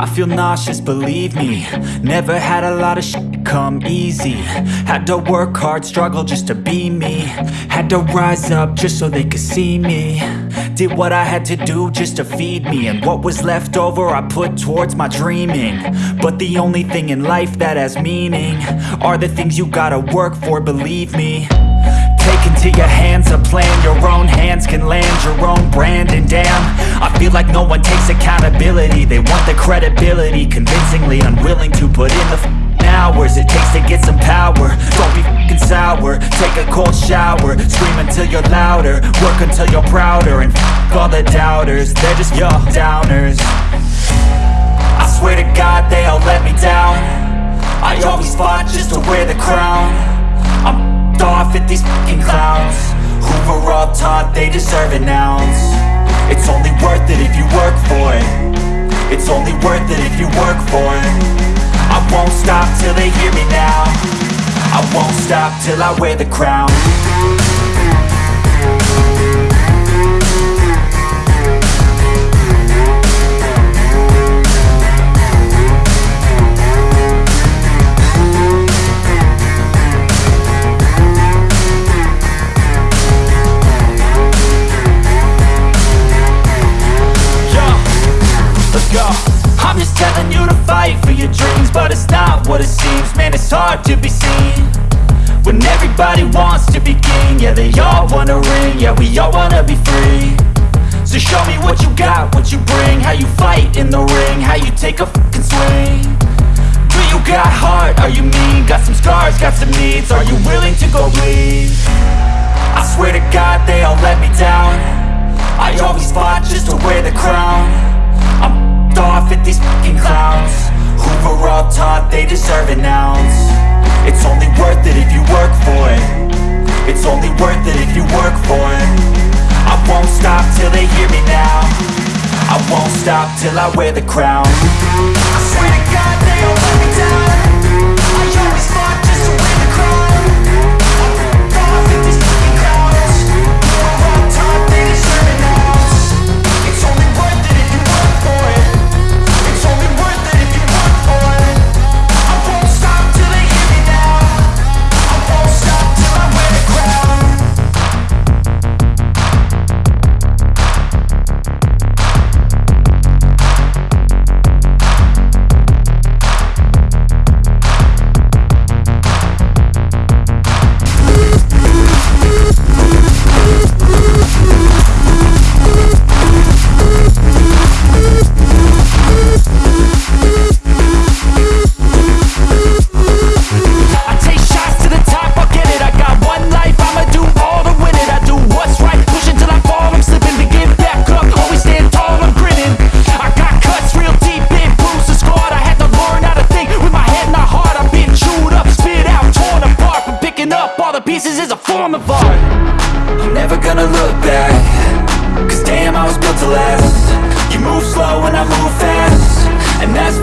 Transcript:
I feel nauseous, believe me. Never had a lot of shit come easy. Had to work hard, struggle just to be me. Had to rise up just so they could see me. Did what I had to do just to feed me. And what was left over I put towards my dreaming. But the only thing in life that has meaning Are the things you gotta work for, believe me. Take into your hands a plan Your own accountability They want the credibility. Convincingly unwilling to put in the f***ing hours It takes to get some power. Don't be f***ing sour. Take a cold shower. Scream until you're louder. Work until you're prouder. And f*** all the doubters. They're just your downers. I swear to God they all let me down. I always fought just to wear the crown. I'm off at these fucking clowns. Who were all taught they deserve an ounce? It's only worth it if you work for it only worth it if you work for it. I won't stop till they hear me now. I won't stop till I wear the crown they all wanna ring Yeah, we all wanna be free So show me what you got, what you bring How you fight in the ring How you take a fucking swing Do you got heart? Are you mean? Got some scars, got some needs Are you willing to go bleed? I swear to God they all let me down I always fought just to wear the till I wear the crown. I swear to God form of art. I'm never gonna look back. Cause damn, I was built to last. You move slow and I move fast. And that's